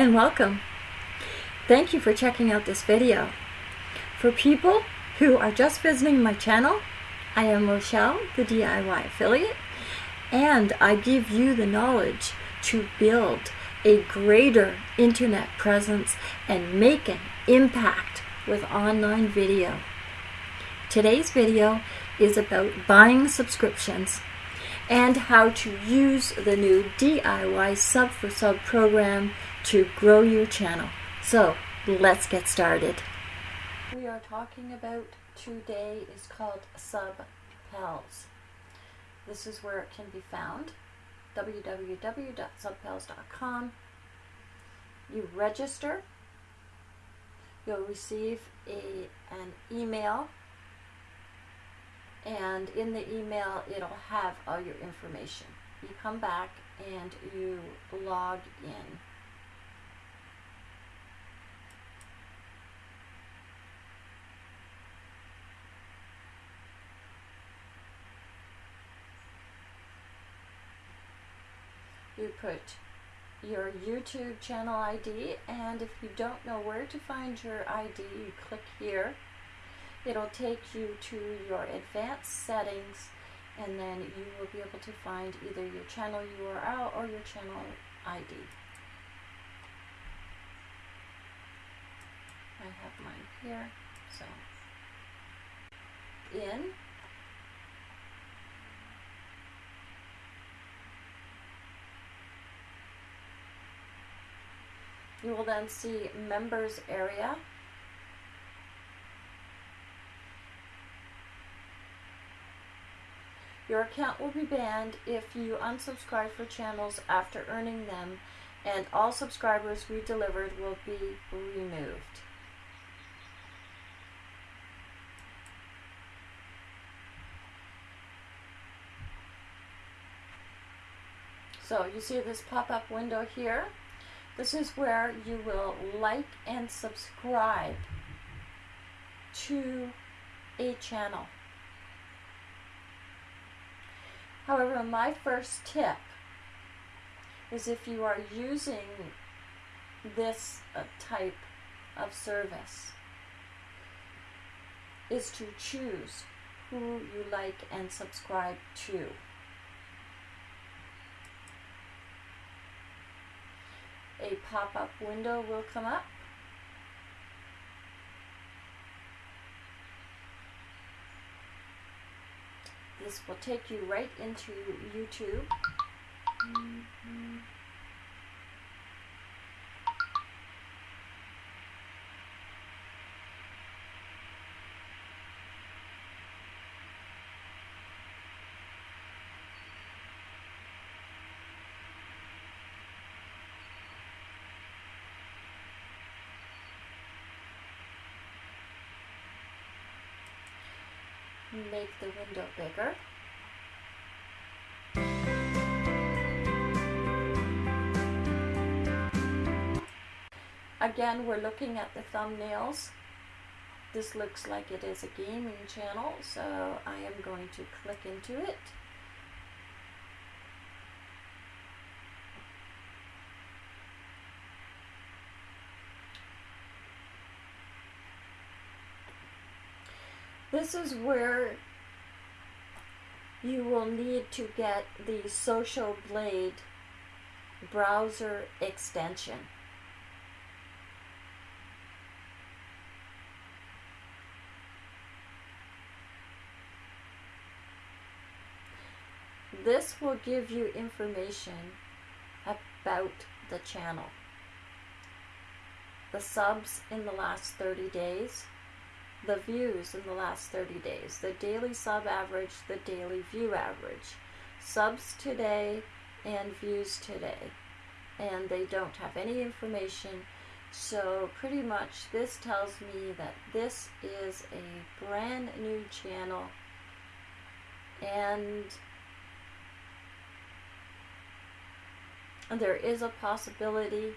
And welcome. Thank you for checking out this video. For people who are just visiting my channel, I am Rochelle, the DIY affiliate, and I give you the knowledge to build a greater internet presence and make an impact with online video. Today's video is about buying subscriptions and how to use the new DIY sub for sub program to grow your channel. So let's get started. We are talking about today is called SubPals. This is where it can be found www.subpals.com. You register. You'll receive a, an email and in the email it'll have all your information. You come back and you log in. You put your YouTube channel ID and if you don't know where to find your ID you click here It'll take you to your advanced settings and then you will be able to find either your channel URL or your channel ID. I have mine here, so. In. You will then see members area Your account will be banned if you unsubscribe for channels after earning them, and all subscribers we delivered will be removed. So you see this pop-up window here. This is where you will like and subscribe to a channel. However, my first tip is if you are using this uh, type of service is to choose who you like and subscribe to. A pop-up window will come up This will take you right into YouTube. Mm -hmm. Make the window bigger. Again, we're looking at the thumbnails. This looks like it is a gaming channel, so I am going to click into it. This is where you will need to get the Social Blade browser extension. This will give you information about the channel. The subs in the last 30 days, the views in the last 30 days, the daily sub average, the daily view average, subs today and views today. And they don't have any information. So pretty much this tells me that this is a brand new channel and there is a possibility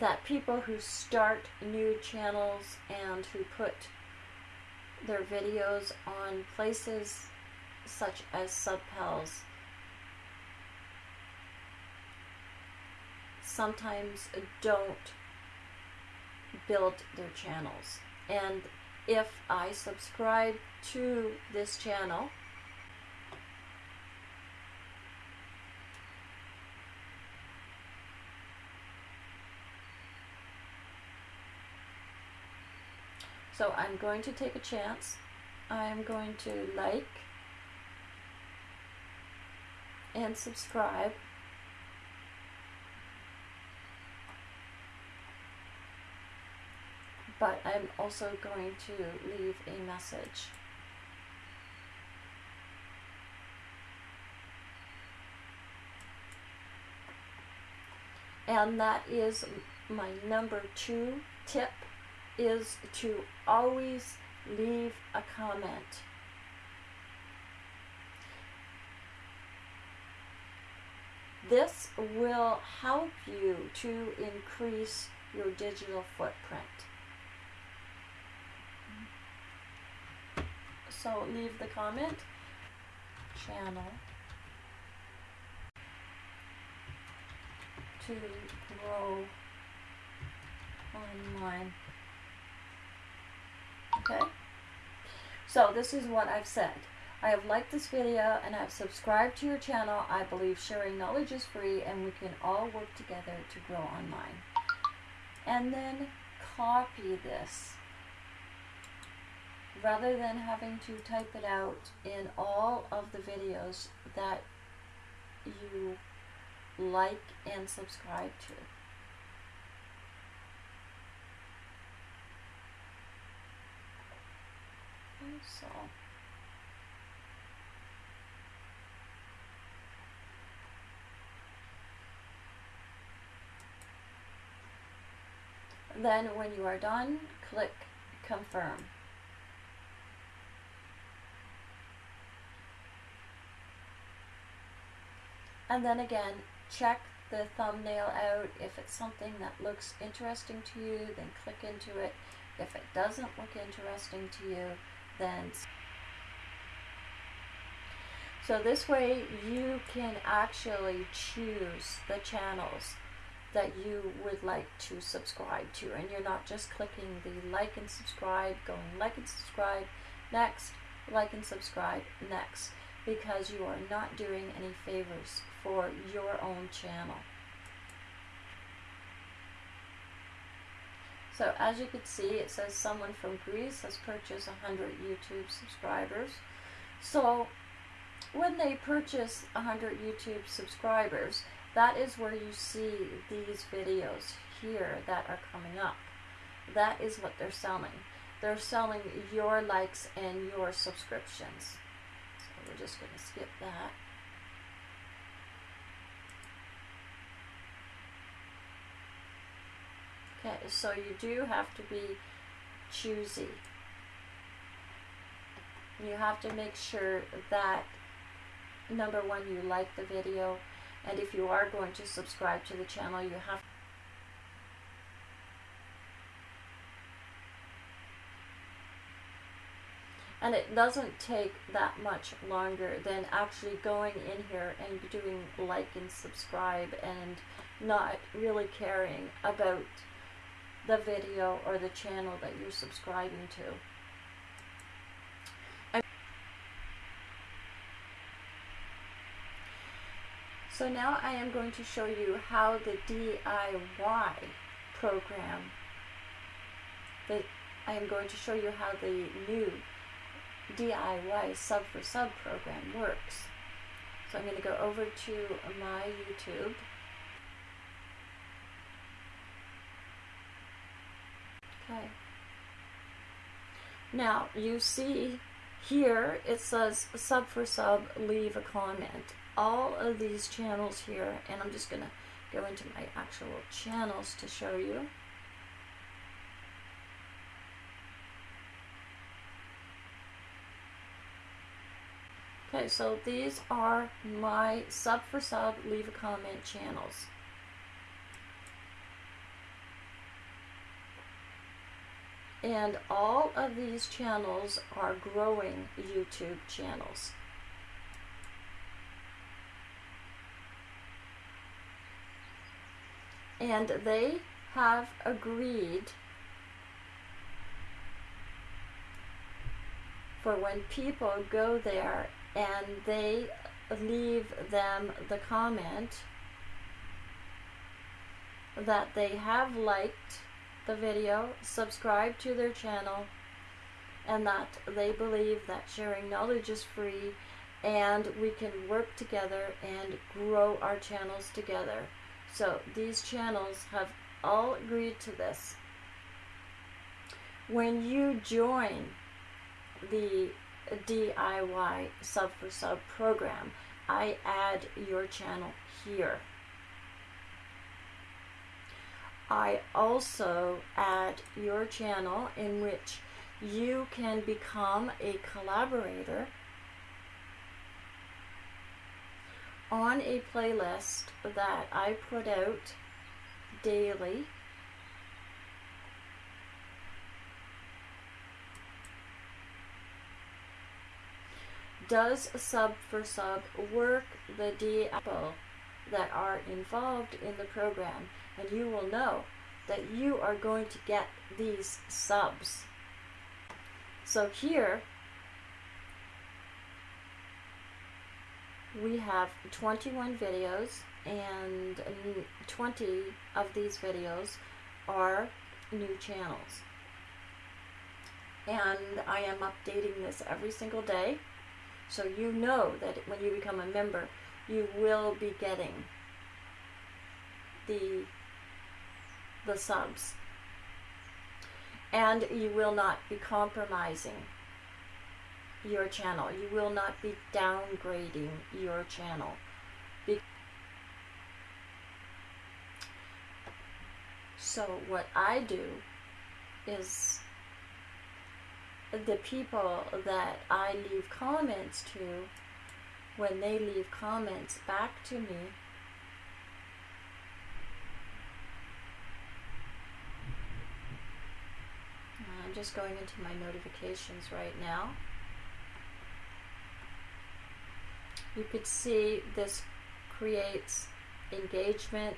that people who start new channels and who put their videos on places such as subpals sometimes don't build their channels. And if I subscribe to this channel, So I'm going to take a chance. I'm going to like and subscribe. But I'm also going to leave a message. And that is my number two tip is to always leave a comment. This will help you to increase your digital footprint. So leave the comment, channel, to grow online. Okay? So this is what I've said. I have liked this video and I've subscribed to your channel. I believe sharing knowledge is free and we can all work together to grow online. And then copy this. Rather than having to type it out in all of the videos that you like and subscribe to. So. Then when you are done, click confirm. And then again, check the thumbnail out. If it's something that looks interesting to you, then click into it. If it doesn't look interesting to you, then so this way you can actually choose the channels that you would like to subscribe to and you're not just clicking the like and subscribe going like and subscribe next like and subscribe next because you are not doing any favors for your own channel So as you can see, it says someone from Greece has purchased 100 YouTube subscribers. So when they purchase 100 YouTube subscribers, that is where you see these videos here that are coming up. That is what they're selling. They're selling your likes and your subscriptions. So we're just going to skip that. Okay, so you do have to be choosy. You have to make sure that number one, you like the video, and if you are going to subscribe to the channel, you have and it doesn't take that much longer than actually going in here and doing like and subscribe and not really caring about the video or the channel that you're subscribing to. So now I am going to show you how the DIY program, the, I am going to show you how the new DIY sub for sub program works. So I'm going to go over to my YouTube Okay. Now, you see here it says sub for sub, leave a comment. All of these channels here, and I'm just going to go into my actual channels to show you. Okay, so these are my sub for sub, leave a comment channels. And all of these channels are growing YouTube channels. and they have agreed for when people go there and they leave them the comment that they have liked the video, subscribe to their channel, and that they believe that sharing knowledge is free and we can work together and grow our channels together. So these channels have all agreed to this. When you join the DIY sub for sub program, I add your channel here. I also add your channel in which you can become a collaborator on a playlist that I put out daily. Does sub for sub work the D people that are involved in the program and you will know that you are going to get these subs. So here we have 21 videos and 20 of these videos are new channels. And I am updating this every single day. So you know that when you become a member, you will be getting the the subs. And you will not be compromising your channel. You will not be downgrading your channel. So what I do is the people that I leave comments to, when they leave comments back to me, uh, I'm just going into my notifications right now. You could see this creates engagement.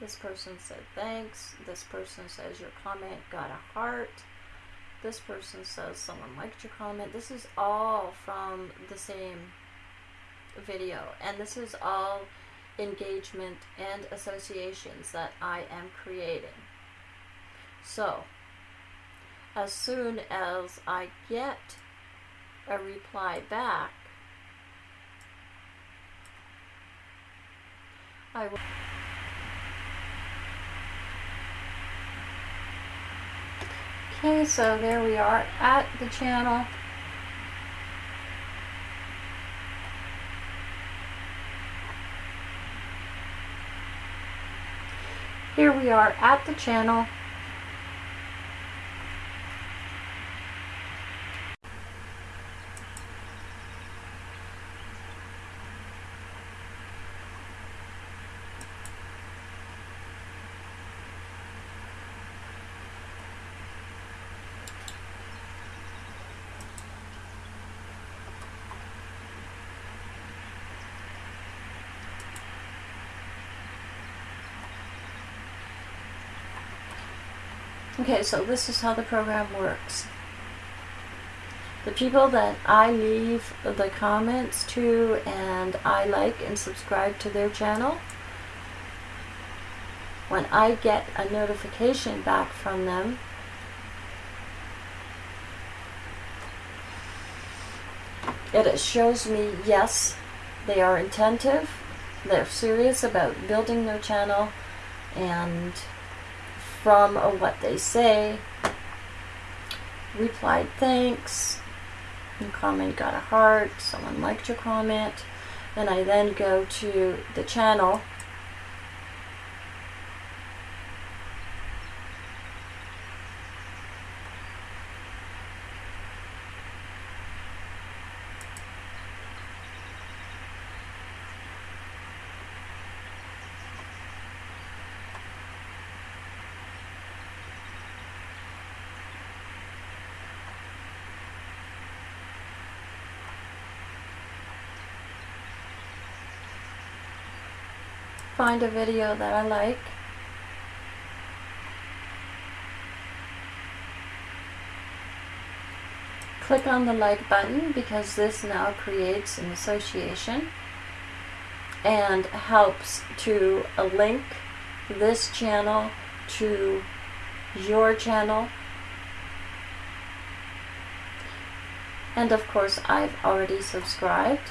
This person said thanks. This person says your comment got a heart. This person says someone liked your comment. This is all from the same video. And this is all engagement and associations that I am creating. So, as soon as I get a reply back, I will Okay, so there we are at the channel. Here we are at the channel. Okay, so this is how the program works. The people that I leave the comments to and I like and subscribe to their channel, when I get a notification back from them, it shows me yes, they are attentive, they're serious about building their channel, and from what they say. Replied thanks. Your comment got a heart. Someone liked your comment. Then I then go to the channel find a video that I like. Click on the like button because this now creates an association and helps to link this channel to your channel. And of course, I've already subscribed.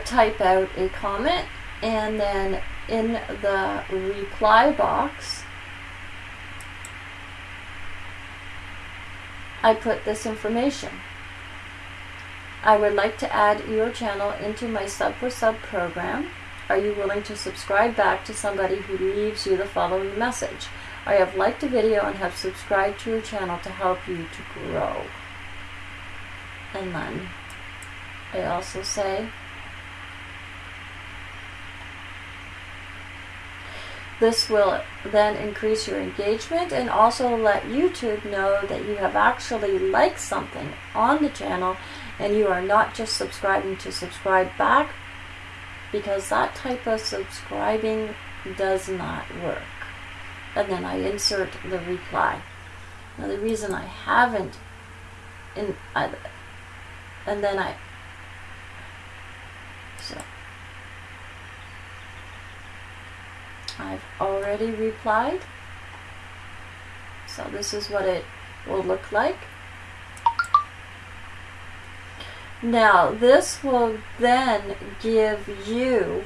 Type out a comment and then in the reply box I put this information. I would like to add your channel into my sub for sub program. Are you willing to subscribe back to somebody who leaves you the following message? I have liked a video and have subscribed to your channel to help you to grow. And then I also say This will then increase your engagement and also let YouTube know that you have actually liked something on the channel and you are not just subscribing to subscribe back because that type of subscribing does not work. And then I insert the reply. Now the reason I haven't in I, and then I so I've already replied. So this is what it will look like. Now this will then give you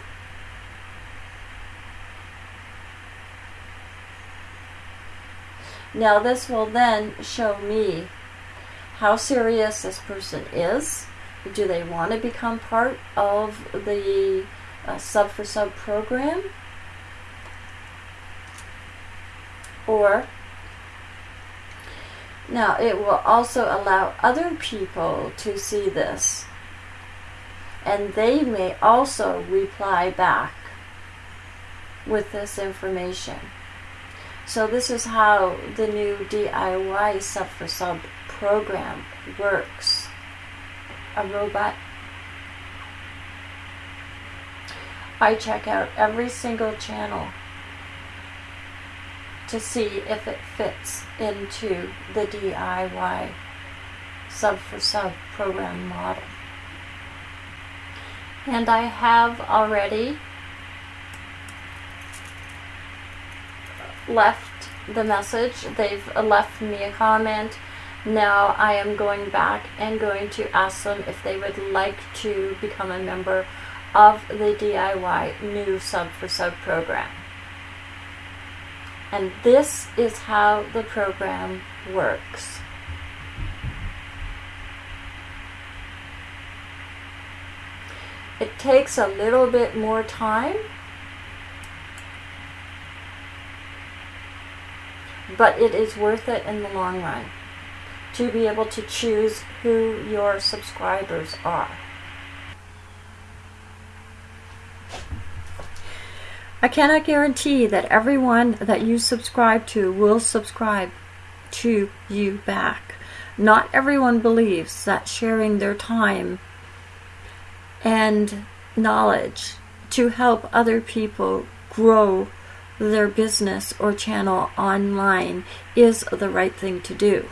Now this will then show me how serious this person is. Do they want to become part of the uh, sub for sub program? Or now it will also allow other people to see this and they may also reply back with this information. So this is how the new DIY sub for sub program works. A robot. I check out every single channel to see if it fits into the DIY sub for sub program model. And I have already left the message. They've left me a comment. Now I am going back and going to ask them if they would like to become a member of the DIY new sub for sub program. And this is how the program works. It takes a little bit more time, but it is worth it in the long run to be able to choose who your subscribers are. I cannot guarantee that everyone that you subscribe to will subscribe to you back. Not everyone believes that sharing their time and knowledge to help other people grow their business or channel online is the right thing to do.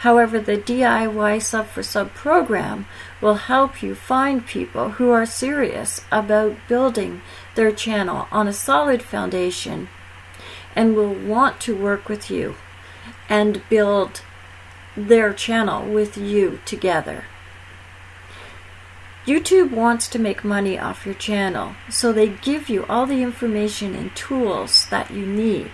However, the DIY Sub for Sub program will help you find people who are serious about building their channel on a solid foundation and will want to work with you and build their channel with you together. YouTube wants to make money off your channel, so they give you all the information and tools that you need.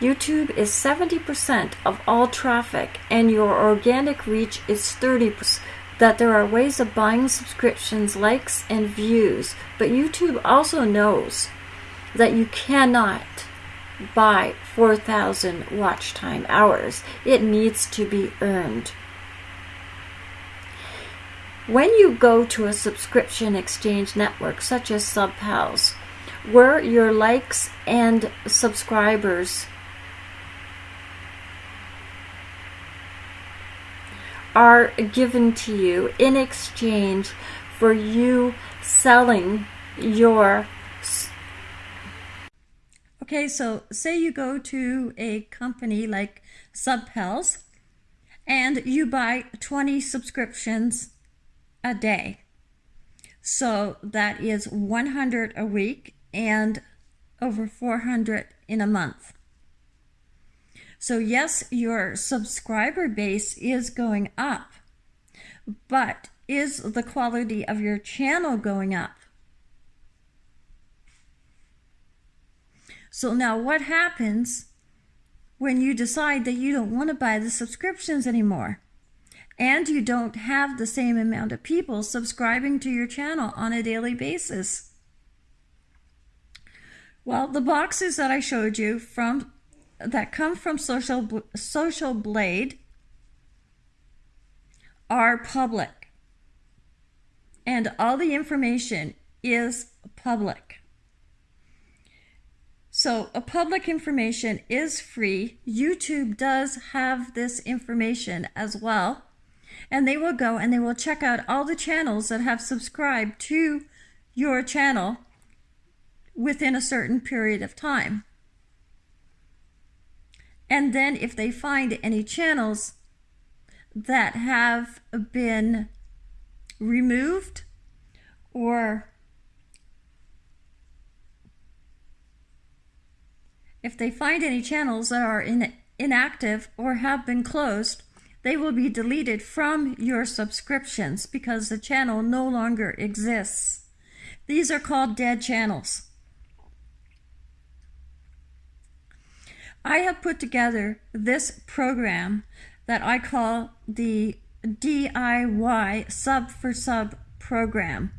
YouTube is 70% of all traffic and your organic reach is 30%. That there are ways of buying subscriptions, likes, and views, but YouTube also knows that you cannot buy 4,000 watch time hours. It needs to be earned. When you go to a subscription exchange network such as Subhouse, where your likes and subscribers are given to you in exchange for you selling your Okay, so say you go to a company like Subhouse and you buy 20 subscriptions a day. So that is 100 a week and over 400 in a month. So yes, your subscriber base is going up, but is the quality of your channel going up? So now what happens when you decide that you don't want to buy the subscriptions anymore? And you don't have the same amount of people subscribing to your channel on a daily basis. Well, the boxes that I showed you from that come from Social Social Blade are public. And all the information is public. So a public information is free. YouTube does have this information as well. And they will go and they will check out all the channels that have subscribed to your channel within a certain period of time. And then if they find any channels that have been removed or if they find any channels that are in, inactive or have been closed, they will be deleted from your subscriptions because the channel no longer exists. These are called dead channels. I have put together this program that I call the DIY Sub for Sub program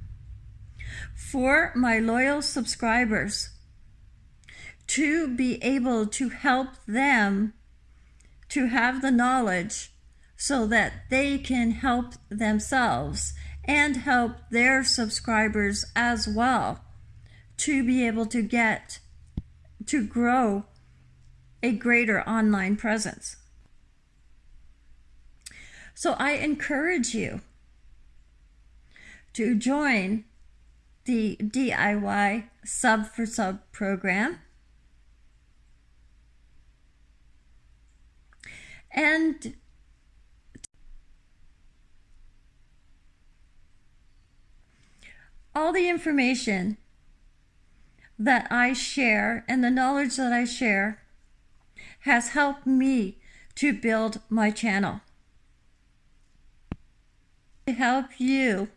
for my loyal subscribers to be able to help them to have the knowledge so that they can help themselves and help their subscribers as well to be able to get to grow a greater online presence. So I encourage you to join the DIY Sub for Sub program And all the information that I share and the knowledge that I share has helped me to build my channel. To help you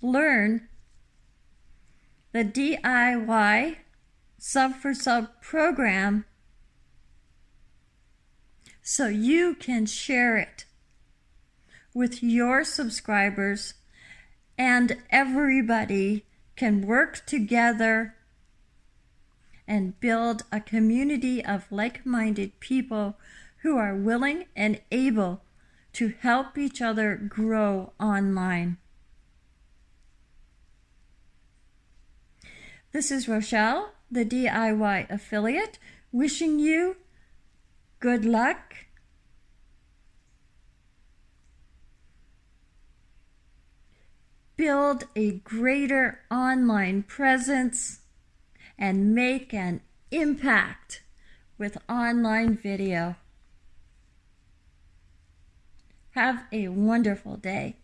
learn the DIY sub for sub program so you can share it with your subscribers and everybody can work together and build a community of like-minded people who are willing and able to help each other grow online. This is Rochelle, the DIY affiliate, wishing you Good luck. Build a greater online presence and make an impact with online video. Have a wonderful day.